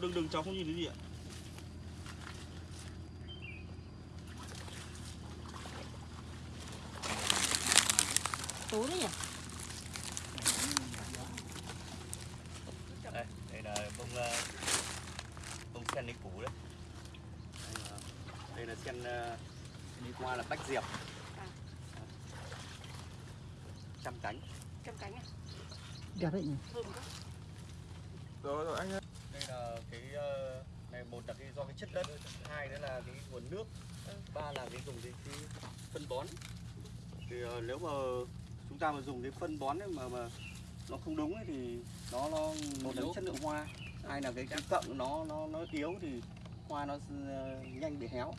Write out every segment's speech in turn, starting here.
đừng đừng cháu không nhìn thấy gì ạ. Tối đấy nhỉ? Đây, đây là bông ờ, bông sen đi củ đấy. Đây là, sen ờ, đi qua là bách diệp. À. trăm cánh. Trăm cánh à? Đẹp đấy nhỉ? Thơm quá. Rồi rồi anh ơi. Đây là cái ờ, này một là cái do cái chất đất hai nữa là cái nguồn nước ba là cái dùng cái, cái phân bón. Thì ờ, nếu mà chúng ta mà dùng cái phân bón ấy mà mà nó không đúng ấy thì nó nó một là chất lượng hoa hai là cái cái cọng nó nó nó yếu thì hoa nó ờ, nhanh bị héo.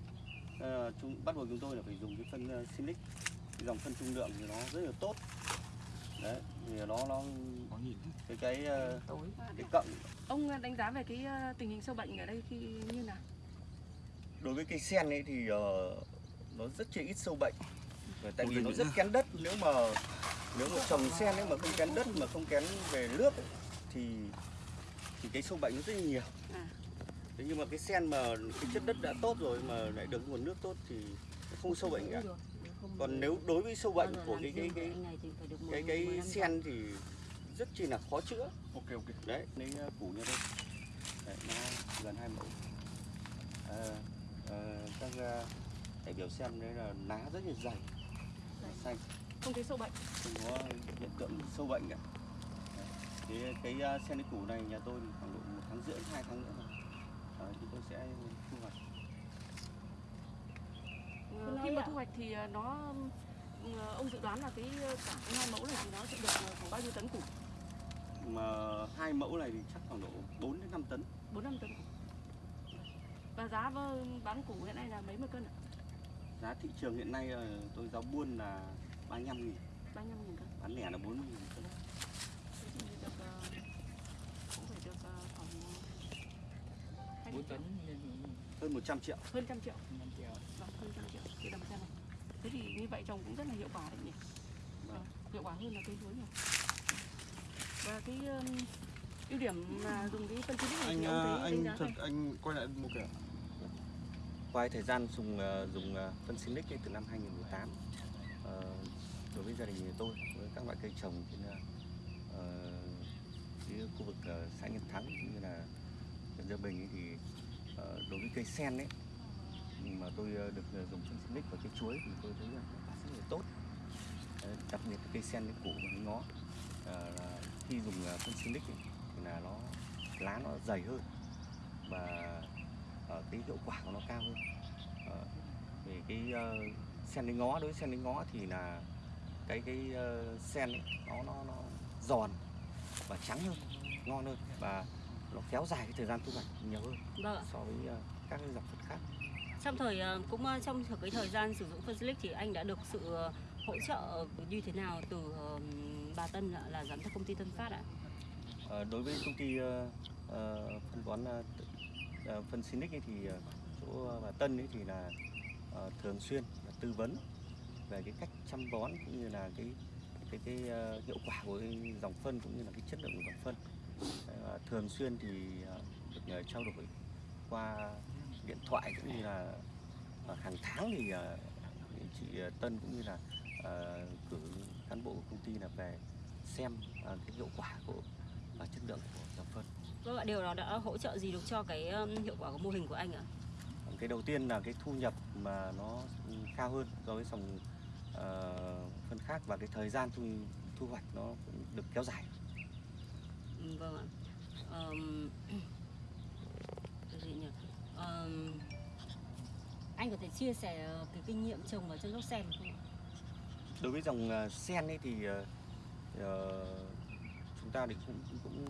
Ờ, chúng bắt buộc chúng tôi là phải dùng cái phân uh, Sinic cái dòng phân trung lượng thì nó rất là tốt đấy thì nó nó có nhìn cái cái ờ, tối. cái cọng ông đánh giá về cái ờ, tình hình sâu bệnh ở đây khi như nào? Đối với cây sen ấy thì ờ, nó rất chỉ ít sâu bệnh. Tại vì nó rất kén đất nếu mà nếu mà trồng sen ấy mà không kén đất mà không kén về nước ấy, thì thì cái sâu bệnh nó rất là nhiều. À. Thế nhưng mà cái sen mà cái chất đất đã tốt rồi mà lại được nguồn nước tốt thì không sâu bệnh cả còn nếu đối với sâu bệnh của cái cái cái cái cái sen thì rất chi là khó chữa. Ok ok. Đấy. Lấy uh, củ như đây. Đấy, nó gần hai mẫu. À, à, các đại biểu xem đấy là lá rất là dày. Xanh. Không thấy sâu bệnh. Không có hiện tượng sâu bệnh cả. Thì cái uh, sen củ này nhà tôi thì khoảng độ một tháng rưỡi hai tháng nữa rồi. À, chúng tôi sẽ thu hoạch. Ờ, khi mà thu hoạch thì ờ, nó ờ, ông dự đoán là cái cả cái hai mẫu này thì nó sẽ được ờ, khoảng bao nhiêu tấn củ? Mà hai mẫu này thì chắc khoảng độ 4 đến 5 tấn. Bốn năm tấn củ. Và giá vơ- bán củ hiện nay là mấy mươi cân ạ? Giá thị trường hiện nay tôi giá buôn là 35 nghìn. Ba mươi nghìn cân. Bán lẻ là 40 nghìn cân. Được cũng phải được khoảng hai mươi triệu. hơn 100 triệu. Hơn trăm triệu. Vâng hơn trăm triệu đầm sen này. Thế thì như vậy trồng cũng rất là hiệu quả đấy nhỉ? Vâng. Vâng, hiệu quả hơn là cây lúa nhiều. Và cái um, ưu điểm mà dùng cái phân xịt này anh thì ông à, thấy anh đánh thật anh quay lại một cái Qua thời gian dùng ờ, dùng ờ, phân Sinic ấy, từ năm 2018 ờ, đối với gia đình nhà tôi với các loại cây trồng trên ờ, cái khu vực ờ, xã Nhân Thắng cũng như là huyện Gia Bình ấy, thì ờ, đối với cây sen ấy tôi ờ, được ờ, dùng phân Sinic và cây chuối thì tôi thấy là rất là tốt. Đặc biệt cây sen cái củ và cái ngó. Là khi dùng phân Sinic ấy, thì là nó lá nó dày hơn và ờ, cái hiệu quả của nó cao hơn. Ờ, về cái ờ, sen đánh ngó đối với sen đánh ngó thì là cái cái ờ, sen ấy, nó nó nó giòn và trắng hơn ngon hơn và nó kéo dài cái thời gian thu hoạch nhiều hơn vâng ạ. so với ờ, các cái dòng phân khác trong thời ờ, cũng ờ, trong cái thời gian sử dụng phân xích thì anh đã được sự ờ, hỗ trợ như thế nào từ bà Tân là giám đốc công ty Tân Phát ạ? À, đối với công ty uh, uh, phân bón uh, phân Sinic thì uh, chỗ bà Tân ấy thì là uh, thường xuyên là tư vấn về cái cách chăm bón cũng như là cái cái cái uh, hiệu quả của cái dòng phân cũng như là cái chất lượng của dòng phân uh, thường xuyên thì uh, được ờ, trao đổi qua điện thoại cũng như là ờ, hàng tháng thì ờ, chị ờ, Tân cũng như là cử cán bộ của công ty là về xem cái hiệu quả của và chất lượng của dòng phân. Vâng ạ, điều đó đã hỗ trợ gì được cho cái hiệu quả của mô hình của anh ạ? Cái đầu tiên là cái thu nhập mà nó cao hơn so với dòng ờ, phân khác và cái thời gian thu thu hoạch nó cũng được kéo dài. Ừ, Vâng ạ. Cái gì nhỉ? Anh có thể chia sẻ ờ, cái kinh nghiệm trồng ở chăm sóc sen không ạ? Đối với dòng ờ, sen ấy thì uh, chúng ta thì cũng cũng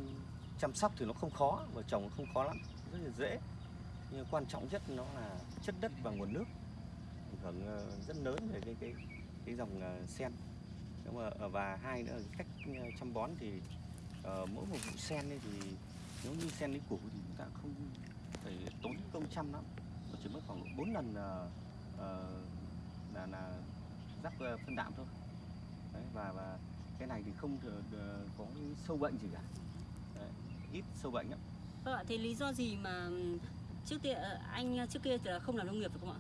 chăm sóc thì nó không khó và trồng không khó lắm, rất là dễ. Nhưng quan trọng nhất nó là chất đất và nguồn nước ảnh hưởng rất lớn về cái cái cái dòng sen. Nếu mà và hai nữa là cách chăm bón thì uh, mỗi một vụ sen ấy thì nếu như sen lấy củ thì chúng ta không phải tốn công chăm lắm, mà chỉ mất khoảng 4 lần ờ, ờ, là là rắc ờ, phân đạm thôi. Đấy, và và cái này thì không có sâu bệnh gì cả. Đấy, ít sâu bệnh lắm. Vâng ạ, thế lý do gì mà trước tiên ờ, anh trước kia là không làm nông nghiệp phải không ạ?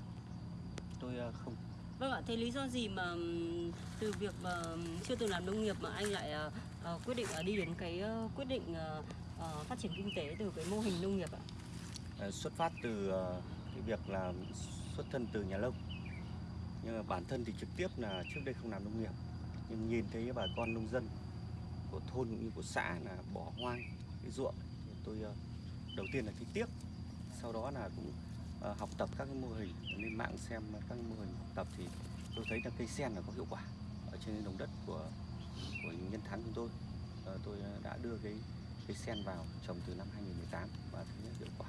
tôi không Vâng ạ, thế lý do gì mà ừm, từ việc mà chưa từng làm nông nghiệp mà anh lại quyết định đi đến cái quyết định phát triển kinh tế từ cái mô hình nông nghiệp ạ? Ờ, xuất phát từ ờ, cái việc là xuất thân từ nhà nông. Nhưng mà bản thân thì trực tiếp là trước đây không làm nông nghiệp, nhưng nhìn thấy bà con nông dân của thôn cũng như của xã là bỏ hoang cái ruộng, thì tôi ờ, đầu tiên là thấy tiếc, sau đó là cũng học tập các cái mô hình, lên mạng xem các mô hình học tập thì tôi thấy là cây sen là có hiệu quả ở trên đồng đất của của nhân thắng chúng tôi. Tôi đã đưa cái cây sen vào trồng từ năm 2018 và thấy hiệu quả.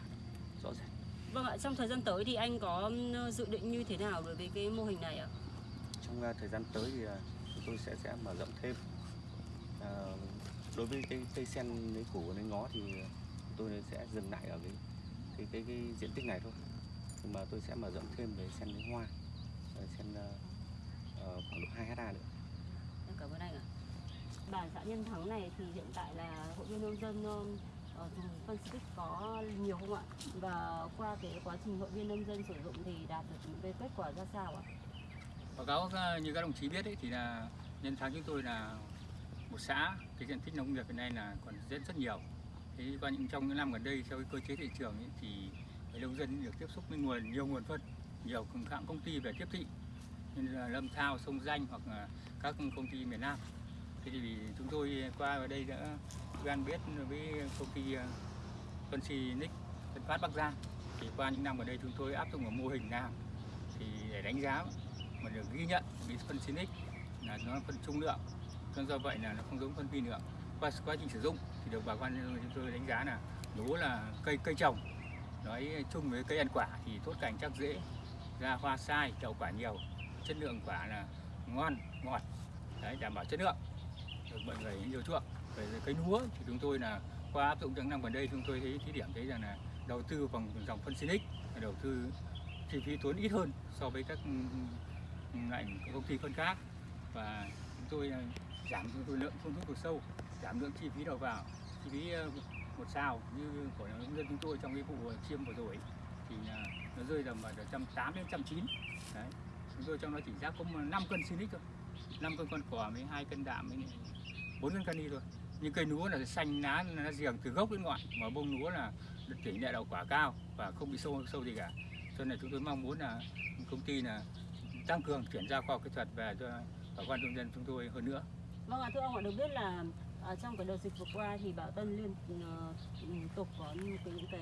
Vâng ạ, trong thời gian tới thì anh có dự định như thế nào đối với cái mô hình này ạ? trong uh, thời gian tới thì uh, chúng tôi sẽ sẽ mở rộng thêm Ờ, đối với cái cây sen lấy củ lấy ngó thì tôi sẽ dừng lại ở cái cái cái, cái diện tích này thôi nhưng mà tôi sẽ mở rộng thêm về sen lấy hoa sen uh, khoảng độ 2 hectare nữa Em cảm ơn anh ạ. Bản xã Nhân Thắng này thì hiện tại là hội viên nông dân ở dùng phân tích có nhiều không ạ? Và qua cái quá trình hội viên nông dân sử dụng thì đạt được những cái kết quả ra sao ạ? báo cáo ờ, như các đồng chí biết ấy, thì là nhân tháng chúng tôi là một xã cái diện tích nông nghiệp hiện nay là còn rất rất nhiều thế qua những trong những năm gần đây theo cái cơ chế thị trường ấy, thì nông dân được tiếp xúc với nguồn nhiều nguồn phân nhiều các hãng công ty về tiếp thị như là lâm thao sông danh hoặc là các công ty miền nam thế thì chúng tôi qua ở đây đã quen biết với công ty ờ, phân xi nick tân phát bắc giang thì qua những năm ở đây chúng tôi áp dụng một mô hình nào? Thì để đánh giá mà được ghi nhận vì phân Sinic là nó phân trung lượng. Cho do vậy là nó không giống phân vi lượng qua quá trình sử dụng thì được bà con chúng tôi đánh giá là lúa là cây cây trồng nói chung với cây ăn quả thì tốt cảnh chắc dễ. Ra hoa sai đậu quả nhiều chất lượng quả là ngon ngọt đấy đảm bảo chất lượng. Được mọi người yêu chuộng về cây lúa thì chúng tôi là qua áp dụng những năm gần đây, chúng tôi thấy thí điểm thấy rằng là đầu tư bằng dòng phân Sinic đầu tư chi phí tốn ít hơn so với các ừ, ừ, loại công ty phân khác. Và chúng tôi ờ, giảm chúng tôi lượng phun thuốc trừ sâu, giảm lượng chi phí đầu vào, chi phí ờ, một sao như của nông dân chúng tôi trong cái vụ chiêm vừa rồi thì ờ, nó rơi tầm vào trăm tám đến trăm chín. Đấy, chúng tôi trong đó chỉ giá có 5 cân silic thôi 5 cân con cỏ với hai cân đạm với bốn cân cani thôi nhưng cây lúa là xanh lá nó giềng từ gốc đến ngọn mà bông lúa là tỷ lệ đậu quả cao và không bị sâu sâu gì cả. Cho nên chúng tôi mong muốn là công ty là tăng cường chuyển giao khoa học kỹ thuật về cho bà con nông dân chúng tôi hơn nữa. Vâng ạ, thưa ông ạ, được biết là À, trong cái đợt dịch vừa qua thì Bảo Tân liên ừ, ừ, tục có những cái, những cái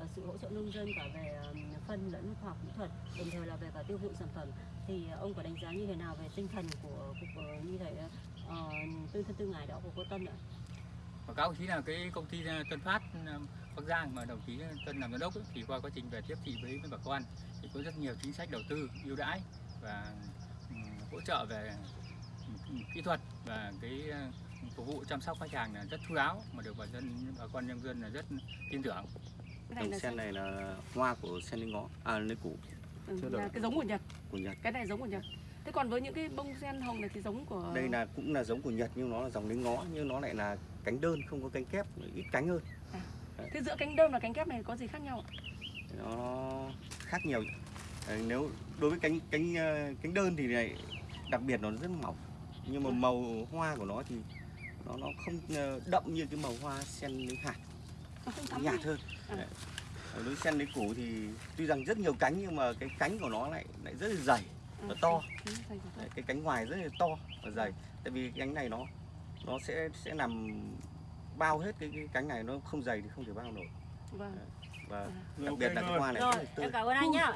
à, sự hỗ trợ nông dân cả về à, phân lẫn khoa học kỹ thuật, đồng thời là về cả tiêu thụ sản phẩm. Thì ông có đánh giá như thế nào về tinh thần của cục như thế tư thân tư ngài đó của cô Tân ạ? và các đồng chí là cái công ty ờ, Tân Phát ờ, Bắc Giang mà đồng chí Tân làm giám đốc ấy, thì qua quá trình về tiếp thị với, với bà con thì có rất nhiều chính sách đầu tư ưu đãi và ừm, hỗ trợ về kỹ thuật và cái ờ, phục vụ chăm sóc khách hàng là rất chu đáo mà được bà dân bà con nhân dân là rất tin tưởng dòng sen này là hoa của sen lấy ngó à lấy củ ừ, cái giống của Nhật. của Nhật Cái này giống của Nhật. Thế còn với những cái bông sen hồng này thì giống của đây là cũng là giống của Nhật nhưng nó là dòng lấy ngó nhưng nó lại là cánh đơn không có cánh kép ít cánh hơn. Thế giữa cánh đơn và cánh kép này có gì khác nhau ạ? nó khác nhiều nếu đối với cánh cánh ờ, cánh đơn thì này đặc biệt nó rất mỏng nhưng mà màu hoa của nó thì nó nó không ờ, đậm như cái màu hoa sen lấy hạt. Nó không nhạt hơn. À. Đấy. Đối sen lấy củ thì tuy rằng rất nhiều cánh nhưng mà cái cánh của nó lại lại rất là dày nó to. Đấy, cái cánh ngoài rất là to và dày tại vì cái cánh này nó nó sẽ sẽ nằm bao hết cái, cái cánh này nó không dày thì không thể bao nổi Vâng. và À. đặc biệt là cái hoa này rất là tươi em cảm ơn anh nhá.